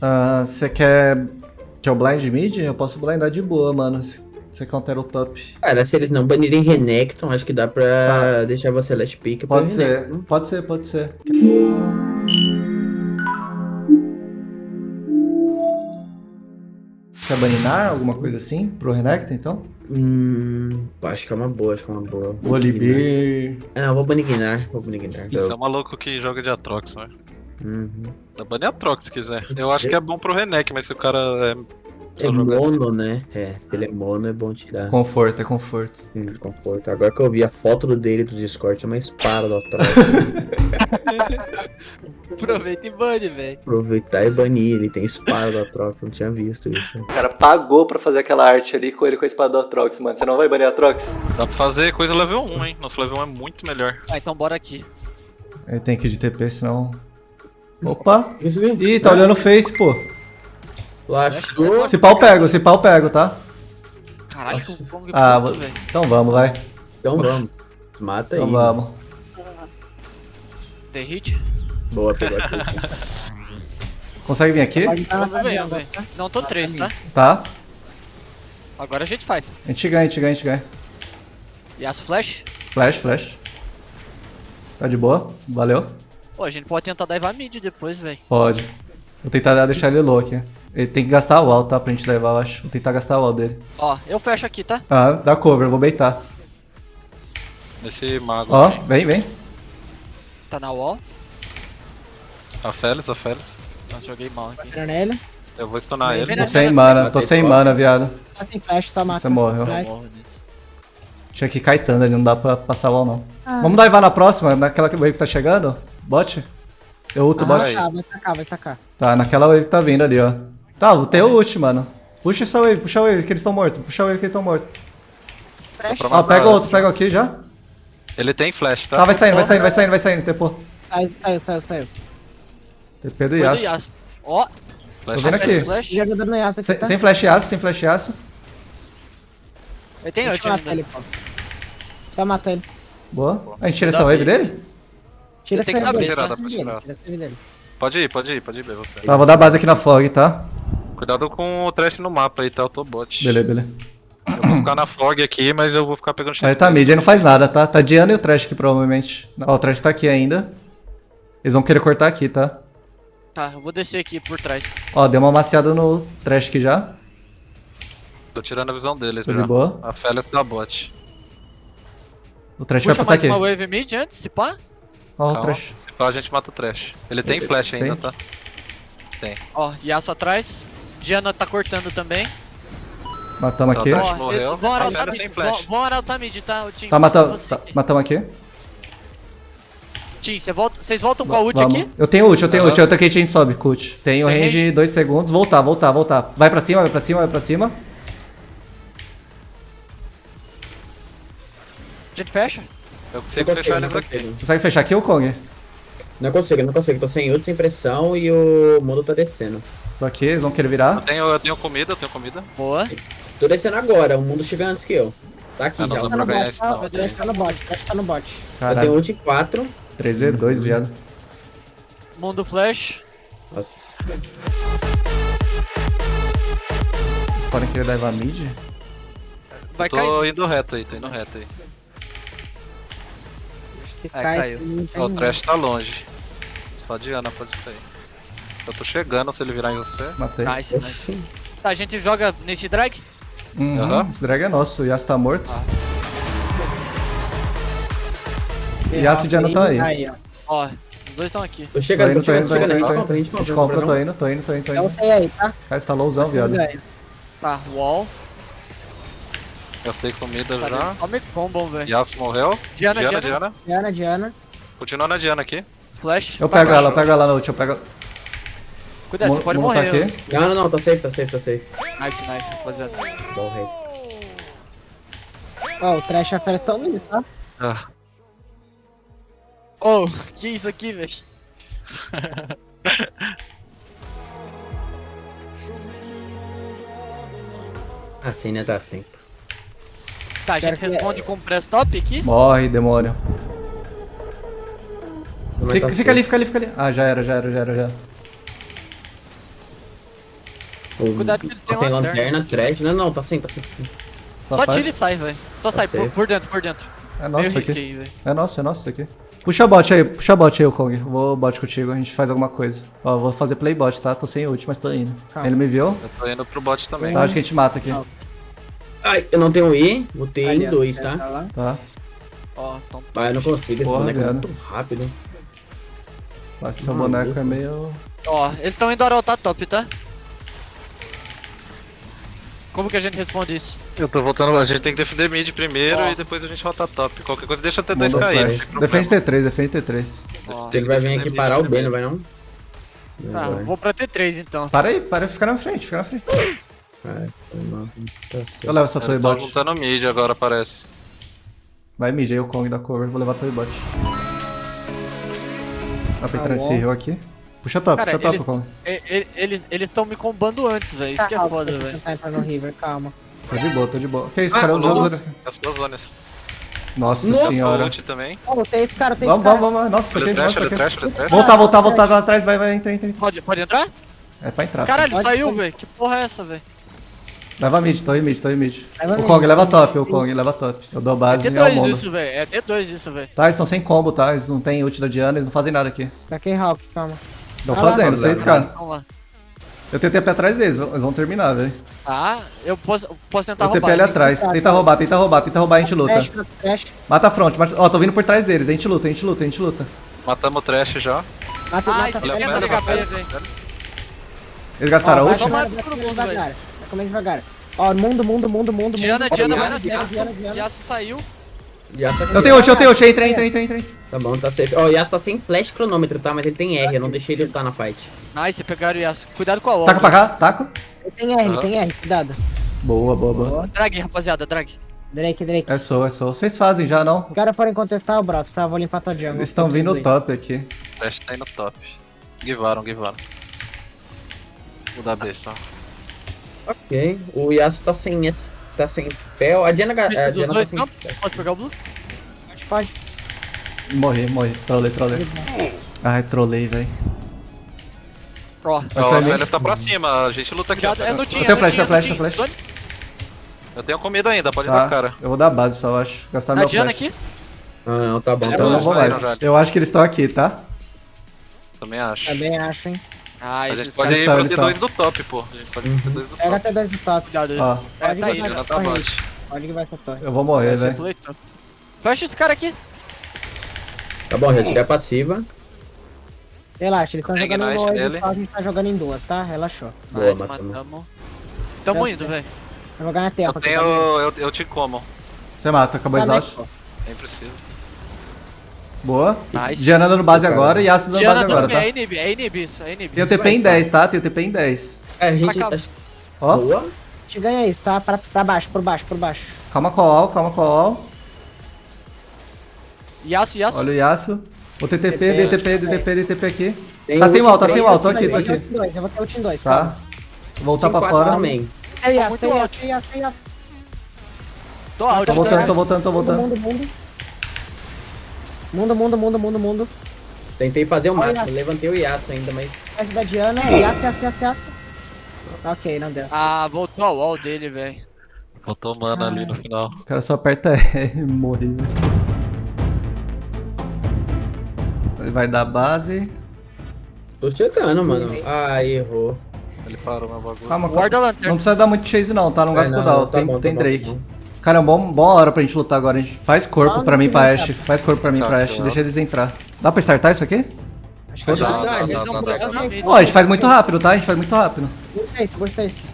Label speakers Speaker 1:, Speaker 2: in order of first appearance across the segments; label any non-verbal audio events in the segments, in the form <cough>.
Speaker 1: Ah, Você quer que eu blind mid? Eu posso blindar de boa, mano. Se Você counter o top.
Speaker 2: Cara, se eles não banirem Renekton, acho que dá pra
Speaker 1: Tá.
Speaker 2: deixar você last pick.
Speaker 1: Pode ser,
Speaker 2: Renekton.
Speaker 1: pode ser, pode ser. Quer baninar alguma coisa assim pro Renekton, então?
Speaker 2: Hum, acho que é uma boa, acho que é uma boa.
Speaker 1: Volibear.
Speaker 2: Ah, não, vou banir Gnar, vou banir Gnar.
Speaker 3: Você é um maluco que joga de Atrox, né?
Speaker 2: Uhum.
Speaker 3: Dá banir Atrox se quiser. Eu acho que é bom pro Renek, mas se o cara é.
Speaker 2: É mono, né? É, se ele é mono é bom tirar.
Speaker 1: Conforto, é conforto.
Speaker 2: Sim, conforto. Agora que eu vi a foto do dele do Discord, é uma espada do atrás. <laughs>
Speaker 4: Aproveita e bane, velho.
Speaker 2: Aproveitar e banir, ele tem espada do Atrox, não tinha visto isso.
Speaker 1: O cara pagou pra fazer aquela arte ali com ele com a espada do Atrox, mano. Você não vai banir Atrox?
Speaker 3: Dá pra fazer coisa level 1, hein? Nosso level 1 é muito melhor.
Speaker 4: Ah, então bora aqui.
Speaker 1: Ele tem que ir de TP, senão... Opa! Ih, tá olhando o Face, pô.
Speaker 2: Lachou.
Speaker 1: Se pau eu pego, se pau eu pego, tá?
Speaker 4: Caralho, que
Speaker 1: Ah,
Speaker 4: velho.
Speaker 1: então vamos, vai.
Speaker 2: Então vamos. Mata aí.
Speaker 1: Então vamos.
Speaker 4: The hit?
Speaker 2: Boa, pegou aqui. <laughs>
Speaker 1: Consegue vir aqui?
Speaker 4: Não, tô 3, tá?
Speaker 1: Tá.
Speaker 4: Agora a gente fight.
Speaker 1: A gente ganha, a gente ganha, a gente ganha.
Speaker 4: Yasuo Flash?
Speaker 1: Flash, flash. Tá de boa? Valeu.
Speaker 4: Pô, a gente pode tentar daivar mid depois, velho.
Speaker 1: Pode. Vou tentar deixar ele low aqui. Ele tem que gastar a wall, tá? Pra gente levar, eu acho. Vou tentar gastar a wall dele.
Speaker 4: Ó, eu fecho aqui, tá?
Speaker 1: Ah, dá cover, eu vou baitar.
Speaker 3: Nesse mago
Speaker 1: Ó,
Speaker 3: aqui.
Speaker 1: vem, vem.
Speaker 4: Tá na wall.
Speaker 3: A Félix, a Félix.
Speaker 4: Nossa, joguei mal aqui.
Speaker 5: Entra nele.
Speaker 3: Eu vou stunar ele.
Speaker 1: Tô sem mana,
Speaker 2: na-
Speaker 1: tô sem mana, viado.
Speaker 5: Tá sem flash, só mata.
Speaker 1: Você morreu. Tinha que ir kitando ali, não dá pra passar a wall, não.
Speaker 5: Ah.
Speaker 1: Vamos divar na próxima, naquela wave que tá chegando? Bot? Eu ulto o
Speaker 5: Ah,
Speaker 1: bot.
Speaker 5: tá, vai estacar, vai estacar.
Speaker 1: Tá, naquela wave que tá vindo ali, ó. Tá, tem o ult, mano. Puxa essa wave, puxa a wave que eles estão mortos. Puxa a wave que eles estão mortos. Ó,
Speaker 3: matar
Speaker 1: pega outro, pega aqui já.
Speaker 3: Ele tem flash, tá?
Speaker 1: Tá, vai saindo, vai saindo, vai saindo, vai saindo. TP.
Speaker 5: Saiu, saiu, saiu, saiu.
Speaker 1: TP do Yasuo.
Speaker 4: Ó,
Speaker 3: Flash
Speaker 1: Tô vendo
Speaker 3: flash.
Speaker 1: aqui.
Speaker 4: Flash.
Speaker 5: Já jogando no Yasuo aqui,
Speaker 1: Sem,
Speaker 5: tá?
Speaker 1: sem flash Yasuo, sem flash Yasuo.
Speaker 4: Ult
Speaker 5: eu matar ele,
Speaker 4: ainda.
Speaker 5: Só mata ele.
Speaker 1: Boa. A gente tira essa wave dele?
Speaker 5: Tira dele.
Speaker 3: Tá?
Speaker 5: Tira
Speaker 3: Dá pra
Speaker 5: essa
Speaker 3: tirar.
Speaker 5: wave dele, tira.
Speaker 3: Pode ir, pode ir, pode ir, B, você.
Speaker 1: Tá, vou dar base aqui na fog, tá?
Speaker 3: Cuidado com o trash no mapa aí, tá? Eu tô bot.
Speaker 1: Beleza, beleza.
Speaker 3: Eu vou ficar na fog aqui, mas eu vou ficar pegando
Speaker 1: Aí tá mid, aí não faz nada, tá? Tá Diana e o Trash aqui, provavelmente. Ó, o Trash tá aqui ainda. Eles vão querer cortar aqui, tá?
Speaker 4: Tá, eu vou descer aqui por trás.
Speaker 1: Ó, deu uma maciada no Trash aqui já.
Speaker 3: Tô tirando a visão deles,
Speaker 1: Tô
Speaker 3: já.
Speaker 1: de boa.
Speaker 3: A Félix da bot.
Speaker 1: O Trash vai
Speaker 4: Puxa
Speaker 1: passar
Speaker 4: mais
Speaker 1: aqui.
Speaker 4: uma wave mid antes, se pá.
Speaker 1: Ó, o. Trash.
Speaker 3: Se pá, a gente mata o trash. Ele tem flash ainda,
Speaker 1: tem?
Speaker 3: tá?
Speaker 4: Ó, Yasuo atrás. Diana tá cortando também.
Speaker 1: Matamos
Speaker 3: Tá,
Speaker 1: aqui.
Speaker 3: tá.
Speaker 4: Ó,
Speaker 3: morreu.
Speaker 4: vão arautar mid.
Speaker 3: flash.
Speaker 4: Vão, vão arautar mid, tá? O Tim.
Speaker 1: Tá, mata... Tá, matamos aqui.
Speaker 4: Tim, vocês voltam com a ult
Speaker 1: Vamos.
Speaker 4: aqui?
Speaker 1: Eu tenho ult, eu tenho ult. Eu tanquei a gente sobe, ult. Tenho
Speaker 4: Tem
Speaker 1: range
Speaker 4: range?
Speaker 1: 2 segundos. Voltar, voltar, voltar. Vai pra cima, vai pra cima, vai pra cima.
Speaker 4: A gente fecha?
Speaker 3: Eu consigo fechar eles aqui.
Speaker 1: Consegue fechar aqui o Kong?
Speaker 2: Não consigo, não consigo. Tô sem ult, sem pressão e o mundo tá descendo.
Speaker 1: Tô aqui, eles vão querer
Speaker 3: Eu
Speaker 1: virar.
Speaker 3: tenho, eu tenho comida, eu tenho comida.
Speaker 4: Boa.
Speaker 2: Tô descendo agora, o mundo chega antes que eu. Tá aqui
Speaker 3: Ah, não
Speaker 2: já.
Speaker 5: Tá no bot, tá?
Speaker 3: não.
Speaker 5: Tá no bot, o Trash tá no bot.
Speaker 2: Eu tenho
Speaker 1: Caralho.
Speaker 2: ult 4.
Speaker 1: 3v2, viado.
Speaker 4: Mundo flash.
Speaker 2: Nossa.
Speaker 1: Eles podem querer dar mid.
Speaker 4: Vai
Speaker 3: tô
Speaker 4: cair.
Speaker 3: indo reto aí, tô indo reto aí.
Speaker 4: Ai,
Speaker 5: cai,
Speaker 4: caiu.
Speaker 3: o trash tá longe. Só a Diana pode sair. Eu tô chegando se ele virar em você.
Speaker 1: Matei.
Speaker 4: Nice, nice. Tá, a gente joga nesse drag?
Speaker 1: Uhum,
Speaker 3: Aham.
Speaker 1: Esse drag é nosso, o Yasuo tá morto.
Speaker 4: Ah.
Speaker 1: E Yasuo e Diana tá aí.
Speaker 5: Aí, ó.
Speaker 4: Ó, os dois estão aqui.
Speaker 2: Tô
Speaker 1: Tô
Speaker 2: chegando,
Speaker 1: indo,
Speaker 2: tô
Speaker 1: tô indo,
Speaker 2: chegando,
Speaker 1: tô indo,
Speaker 2: chegando. A gente
Speaker 1: tô
Speaker 2: compra, a gente
Speaker 1: indo. A gente compra, tô indo, tô indo, tô indo, indo.
Speaker 5: sei aí, tá?
Speaker 1: Cara, você tá lowzão, viado.
Speaker 4: Tá, wall.
Speaker 3: Eu tenho comida
Speaker 4: Tá
Speaker 3: já.
Speaker 4: dentro. Ó, me combo, velho.
Speaker 3: Yasuo morreu.
Speaker 4: Diana,
Speaker 3: Diana,
Speaker 4: Diana.
Speaker 3: Diana.
Speaker 5: Diana, Diana.
Speaker 3: Continua na Diana aqui.
Speaker 4: Flash.
Speaker 1: Eu pego ela, eu pego ela no ult, eu pego.
Speaker 4: Cuidado, você pode
Speaker 1: Mo-
Speaker 4: morrer.
Speaker 1: aqui.
Speaker 2: Não, não, não, tá safe, tá safe, tá safe.
Speaker 4: Nice, nice, rapaziada.
Speaker 2: Bom, rei.
Speaker 5: Ó, o Trash e a Fera estão indo, tá?
Speaker 3: Ah,
Speaker 4: Oh, <laughs> que isso aqui, velho?
Speaker 2: Assim, né, dá tempo.
Speaker 4: Tá, a gente
Speaker 5: Quero que-
Speaker 4: responde com press top aqui.
Speaker 1: Morre, demônio. Fica,
Speaker 2: tá
Speaker 1: fica ali, fica ali, fica ali. Ah, já era, já era, já era, já era.
Speaker 4: Cuidado que eles têm
Speaker 2: tá
Speaker 4: lanterna.
Speaker 2: lanterna, trash. Não, não, tá sem, tá sem.
Speaker 1: Só,
Speaker 4: Só
Speaker 1: faz.
Speaker 4: tira e sai, velho. Só
Speaker 2: Tá
Speaker 4: sai, por, por dentro, por dentro.
Speaker 1: É nosso aqui. É nosso, é nosso isso aqui. Puxa bot aí, puxa bot aí, o Kong. Vou bot contigo, a gente faz alguma coisa. Ó, vou fazer playbot, tá? Tô sem ult, mas tô indo.
Speaker 5: Calma.
Speaker 1: Ele me viu?
Speaker 3: Eu tô indo pro bot também.
Speaker 1: Então acho que a gente mata aqui.
Speaker 2: Ai, eu não tenho E, botei
Speaker 5: Ali,
Speaker 2: em dois,
Speaker 5: tá
Speaker 2: tá?
Speaker 5: lá.
Speaker 1: Tá.
Speaker 4: Ó, então.
Speaker 2: Ah, eu não consigo, esse
Speaker 1: Porra,
Speaker 2: boneco é muito rápido.
Speaker 1: Mas seu
Speaker 2: Maluco.
Speaker 1: boneco é meio.
Speaker 4: Ó, eles estão indo arautar top, tá? Como que a gente responde isso?
Speaker 3: Eu tô voltando. A gente tem que defender mid primeiro
Speaker 4: Ó.
Speaker 3: e depois a gente rota top. Qualquer coisa deixa até
Speaker 1: Mundo
Speaker 3: 2 cair.
Speaker 1: Defende T3, defende T3.
Speaker 4: Ó,
Speaker 2: Ele vai vir aqui parar o B, não vai não?
Speaker 4: tá,
Speaker 2: Não vai.
Speaker 4: vou pra T3 então.
Speaker 1: Para aí, para aí, fica na frente, fica na frente.
Speaker 2: Ai, foi mal. Tá certo.
Speaker 1: Eu levo essa
Speaker 3: Eles
Speaker 1: torre
Speaker 3: estão
Speaker 1: bot.
Speaker 3: juntando mid agora, parece.
Speaker 1: Vai mid aí, o Kong da cover. Vou levar a torre bot. Dá pra entrar
Speaker 5: Tá
Speaker 1: nesse rio aqui. Puxa top,
Speaker 4: Cara,
Speaker 1: puxa top,
Speaker 4: ele-
Speaker 1: Kong.
Speaker 4: E- e- ele- Eles estão me combando antes, velho. Isso que é
Speaker 5: Calma,
Speaker 4: foda,
Speaker 5: eu
Speaker 4: velho.
Speaker 5: no River, calma.
Speaker 1: Tô de boa, tô de boa. Que isso,
Speaker 3: Ah,
Speaker 1: cara? Os
Speaker 3: louco.
Speaker 1: outros-
Speaker 3: As duas zonas.
Speaker 1: Nossa,
Speaker 2: Nossa,
Speaker 1: senhora.
Speaker 3: Ult também.
Speaker 5: Oh, tem esse cara, tem
Speaker 1: Vamos,
Speaker 5: esse cara.
Speaker 1: vamos, vamos. Nossa, isso aqui é nossa, aqui. Voltar, voltar, voltar lá atrás. Vai, vai, entra, entra. entra.
Speaker 4: Pode, pode entrar?
Speaker 1: É pra entrar.
Speaker 4: Caralho, saiu, velho. Que porra é essa, velho?
Speaker 1: Leva mid, tô em mid, tô em mid.
Speaker 5: Leva
Speaker 1: O
Speaker 5: mid.
Speaker 1: Kong leva top, o Kong leva top. Eu dou base e é o
Speaker 4: T2
Speaker 1: mundo.
Speaker 4: isso, velho. É T2 isso, velho.
Speaker 1: Tá, eles estão sem combo, tá? Eles não tem ult da Diana, eles não fazem nada aqui.
Speaker 5: Daqui, Hulk, calma.
Speaker 1: Estão
Speaker 5: Ah
Speaker 1: fazendo.
Speaker 4: Vamos lá.
Speaker 1: Eu tenho TP atrás deles, eles vão terminar, velho.
Speaker 4: Tá, eu posso, posso tentar
Speaker 1: Eu TP
Speaker 4: roubar.
Speaker 1: ali
Speaker 4: hein?
Speaker 1: atrás. Tenta roubar, tenta roubar, tenta roubar, a gente luta. Mata a front, mata... Ó, tô vindo por trás deles, a gente luta, a gente luta, a gente luta.
Speaker 3: Matamos o trash já.
Speaker 5: Mata,
Speaker 4: Ai,
Speaker 5: mata.
Speaker 3: Pera.
Speaker 1: Eles gastaram
Speaker 5: Ó,
Speaker 1: a
Speaker 5: vai
Speaker 1: ult?
Speaker 4: Toma
Speaker 5: comendo, vai
Speaker 4: todo
Speaker 5: comendo
Speaker 4: mundo,
Speaker 5: devagar.
Speaker 4: velho.
Speaker 5: Comendo devagar. Ó, mundo, mundo, mundo, mundo,
Speaker 4: Diana,
Speaker 5: mundo.
Speaker 4: Diana,
Speaker 2: Diana,
Speaker 4: vai na
Speaker 5: Diana,
Speaker 4: Diana.
Speaker 5: Diana.
Speaker 4: Yasuo saiu.
Speaker 2: Yasuo aqui.
Speaker 1: Eu tenho ult, eu tenho ult, entra, entra, entra, entra.
Speaker 2: Tá bom, tá safe. Ó, o Yasuo tá sem flash cronômetro, tá? Mas ele tem R, eu não deixei ele lutar na fight.
Speaker 4: Nice, pegaram o Yasuo. Cuidado com a wall.
Speaker 1: Taca pra cá, taco.
Speaker 5: Tem R, tem R, cuidado.
Speaker 1: Boa, boa, boa.
Speaker 4: Drag, rapaziada, drag.
Speaker 5: Drake, Drake.
Speaker 1: É sou, é sou. Vocês fazem já, não?
Speaker 5: Os caras forem contestar o Broto, tá? Vou limpar tua jungle.
Speaker 1: Eles estão vindo
Speaker 5: Preciso
Speaker 1: top aqui.
Speaker 3: O trash tá indo top. Givaram, givaram. Vou dar B só.
Speaker 2: Ok. O Yasuo tá sem esse. Tá sem spell. A Diana, a Diana tá sem.
Speaker 4: não? Pode pegar o blue?
Speaker 5: Pode.
Speaker 1: Morri, morri. Trolei, trolei. Ai, trolei, velho.
Speaker 4: Ó.
Speaker 1: Mas
Speaker 3: Ó,
Speaker 1: tá
Speaker 3: o
Speaker 1: em mim.
Speaker 3: Velhas tá pra cima, a gente luta aqui.
Speaker 4: Cuidado, é no team,
Speaker 1: Eu tenho
Speaker 4: é
Speaker 1: flash,
Speaker 4: no
Speaker 1: flash,
Speaker 4: team.
Speaker 1: tenho
Speaker 3: Eu tenho comida ainda, pode
Speaker 1: Tá,
Speaker 3: dar cara.
Speaker 1: eu vou dar base só, eu acho. Gastar
Speaker 4: A
Speaker 1: meu
Speaker 4: Diana
Speaker 1: flash.
Speaker 4: aqui?
Speaker 2: Ah, não, tá bom.
Speaker 1: Então
Speaker 2: tá
Speaker 1: eu não vou mais. Eu acho que eles estão aqui, tá?
Speaker 3: Também acho.
Speaker 5: Também acho, hein.
Speaker 4: Ai,
Speaker 3: A gente pode ir pro
Speaker 1: eles
Speaker 3: T2
Speaker 1: estão.
Speaker 3: do top, pô. A gente pode ir pro T2 do
Speaker 5: Pega
Speaker 3: top.
Speaker 5: até dois do top.
Speaker 4: Cuidado.
Speaker 1: Ó,
Speaker 4: É, tá
Speaker 5: vai
Speaker 3: Diana
Speaker 5: pra
Speaker 3: tá.
Speaker 5: Pode que vai torre.
Speaker 1: eu vou morrer, velho.
Speaker 4: então. Fecha esse cara aqui.
Speaker 2: Tá bom, já tirei a passiva.
Speaker 5: Relaxa, eles estão jogando em dois, a gente tá jogando em duas, tá? Relaxou.
Speaker 2: Boa,
Speaker 4: Nice,
Speaker 2: matamos.
Speaker 4: matamos. Tamo indo, velho.
Speaker 5: Vai jogar na
Speaker 3: Eu tenho. Eu, eu te como.
Speaker 1: Você mata, acabou o
Speaker 5: Tá, né?
Speaker 1: exaust.
Speaker 3: Nem preciso.
Speaker 1: Boa.
Speaker 4: Nice.
Speaker 1: Diana dando base agora e Yasuo dando
Speaker 4: Diana
Speaker 1: base agora, tá?
Speaker 4: é inib, é inib isso, é inib.
Speaker 1: Tem o TP em 10, tá? Tem o TP em 10.
Speaker 2: É, a gente.
Speaker 4: Acaba.
Speaker 1: Ó,
Speaker 2: Boa.
Speaker 5: A gente ganha isso, tá? Pra, pra baixo, por baixo, por baixo.
Speaker 1: calma com a wall, calma com a wall.
Speaker 4: Yasuo, Yasuo.
Speaker 1: Olha o Yasuo. O TTP, DTP, DTP, DTP aqui.
Speaker 2: Tem
Speaker 1: Tá sem wall, tá sem wall, tô aqui,
Speaker 5: vou
Speaker 1: tô
Speaker 5: ter
Speaker 1: aqui.
Speaker 5: ult em dois, Eu vou ter ult em dois,
Speaker 1: Tá.
Speaker 5: calma.
Speaker 1: Vou voltar pra fora.
Speaker 2: também.
Speaker 5: Tem Yasuo, tem. Yasuo, tem Yasuo, tem Yasuo.
Speaker 4: Tô out,
Speaker 1: Tô
Speaker 4: tô
Speaker 1: voltando, tô voltando, tô voltando.
Speaker 5: Mundo, mundo. Mundo, mundo, mundo.
Speaker 2: Tentei fazer o
Speaker 5: Olha.
Speaker 2: máximo. Levantei o Yasuo ainda, mas.
Speaker 5: Ajuda da Diana. Yasuo, Yasuo, Yasuo, Yasuo. Ok, não deu.
Speaker 4: Ah, voltou a wall dele, velho.
Speaker 3: Botou mana ali no final.
Speaker 1: O cara só aperta R <laughs> e morre. velho. Ele vai dar base.
Speaker 2: Tô chegando, mano. Ah, errou.
Speaker 3: Ele parou meu bagulho.
Speaker 1: Calma,
Speaker 4: Guarda a lanterna.
Speaker 1: Não precisa dar muito chase não, tá? Não gasta cooldown.
Speaker 2: tá
Speaker 1: tem
Speaker 2: bom, tá
Speaker 1: tem
Speaker 2: bom,
Speaker 1: Drake.
Speaker 2: tá bom.
Speaker 1: Cara, é uma bom, boa hora pra gente lutar agora. A gente faz corpo
Speaker 5: Ah,
Speaker 1: pra mim, pra Ashe. Faz corpo pra mim,
Speaker 3: Tá,
Speaker 1: pra Ashe.
Speaker 3: tá.
Speaker 1: Deixa eles entrar. Dá pra startar isso aqui?
Speaker 5: Acho que
Speaker 2: Dá, dá, dá.
Speaker 1: Ó, a gente faz muito rápido, tá? A gente faz muito rápido.
Speaker 5: Bursta isso, bursta isso.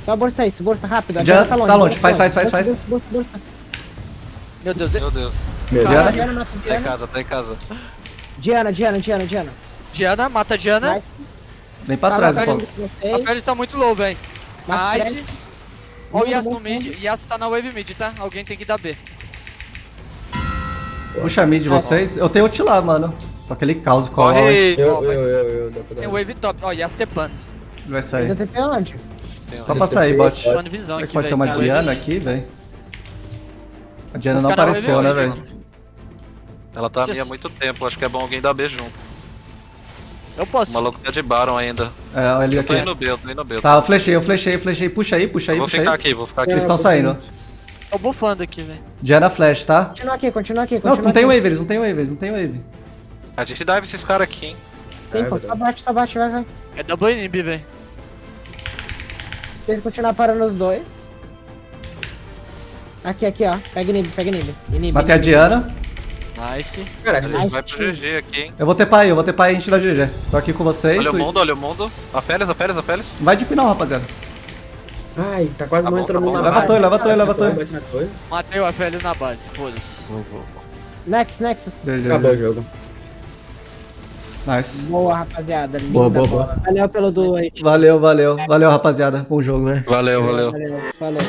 Speaker 5: Só bursta isso, bursta rápido. Diana
Speaker 1: tá longe,
Speaker 5: bursta,
Speaker 1: faz, faz, faz,
Speaker 5: bursta, bursta.
Speaker 4: Meu Deus,
Speaker 3: Meu Deus.
Speaker 2: Meu
Speaker 1: Diana?
Speaker 2: Deus.
Speaker 5: Diana
Speaker 3: Tá em
Speaker 5: Diana.
Speaker 3: casa, tá em casa.
Speaker 5: Diana, Diana, Diana, Diana.
Speaker 4: Diana, mata a Diana.
Speaker 1: Vem pra
Speaker 5: Tá,
Speaker 1: trás, pô.
Speaker 4: A. Félix tá muito low, velho.
Speaker 5: Mata
Speaker 4: Nice. Ó o Yasuo no mid. Yasuo tá na wave mid, tá? Alguém tem que dar B.
Speaker 1: Puxa mid de vocês. Eu tenho ult lá, mano. Só que ele causa com a. Ele
Speaker 3: Corre!
Speaker 2: Eu, eu,
Speaker 4: vai.
Speaker 2: eu, eu,
Speaker 4: Tem wave top. Ó, Yasuo tepando.
Speaker 1: vai
Speaker 5: Ainda
Speaker 1: sair.
Speaker 5: Onde?
Speaker 3: Tem
Speaker 1: Só
Speaker 3: um-
Speaker 1: pra sair, bot. Será que pode ter uma
Speaker 4: wave.
Speaker 1: Diana aqui, velho? A Diana não apareceu, né, velho?
Speaker 3: Ela tá
Speaker 4: Just-
Speaker 3: minha há muito tempo, acho que é bom alguém dar B junto.
Speaker 4: Eu posso.
Speaker 3: O maluco tá de Baron ainda.
Speaker 1: É, ele
Speaker 3: Eu tô
Speaker 1: aqui.
Speaker 3: indo B, eu tô indo B.
Speaker 1: Tá, eu flechei, eu flechei, eu flechei. Puxa aí, puxa aí,
Speaker 3: vou
Speaker 1: puxa
Speaker 3: ficar
Speaker 1: aí.
Speaker 3: aqui, vou ficar aqui.
Speaker 1: Eles estão saindo.
Speaker 4: Tô bufando aqui, velho.
Speaker 1: Diana flash, tá?
Speaker 5: Continua aqui, continua aqui,
Speaker 1: Não,
Speaker 5: continua
Speaker 1: não tem
Speaker 5: aqui.
Speaker 1: wave, eles não tem wave, eles não tem wave.
Speaker 3: A gente dive esses caras aqui, hein.
Speaker 5: Sim, pô, só bate, só bate, vai, vai.
Speaker 4: É double inib, velho.
Speaker 5: Se eles continuar parando os dois. Aqui, aqui, ó. Pega inib, pega inib. inib
Speaker 1: Matei a
Speaker 5: inib.
Speaker 1: Diana.
Speaker 4: Nice.
Speaker 2: Cara,
Speaker 3: Ele
Speaker 5: Nice
Speaker 3: vai pro. GG aqui, hein.
Speaker 1: Eu vou ter pai, eu vou ter pai e a gente dá GG. Tô aqui com vocês.
Speaker 3: Olha o mundo, olha o mundo. A Félix, a Félix, a Félix.
Speaker 1: Vai de não, rapaziada.
Speaker 2: ai, tá quase
Speaker 3: Tá bom,
Speaker 2: morrendo todo
Speaker 3: tá
Speaker 2: mundo
Speaker 3: bom.
Speaker 2: na
Speaker 1: Leva
Speaker 2: base.
Speaker 1: torre, leva torre, leva
Speaker 2: torre.
Speaker 4: Matei o FL na base, foda-se.
Speaker 5: Nexus, Nexus.
Speaker 1: GG.
Speaker 2: Acabou o jogo.
Speaker 1: Nice.
Speaker 5: Boa, rapaziada. Linda
Speaker 1: Boa, boa,
Speaker 5: bola. Valeu pelo duo aí.
Speaker 1: Valeu, valeu. Valeu, rapaziada. Bom jogo, velho.
Speaker 3: Valeu, valeu.
Speaker 5: Valeu. Falou.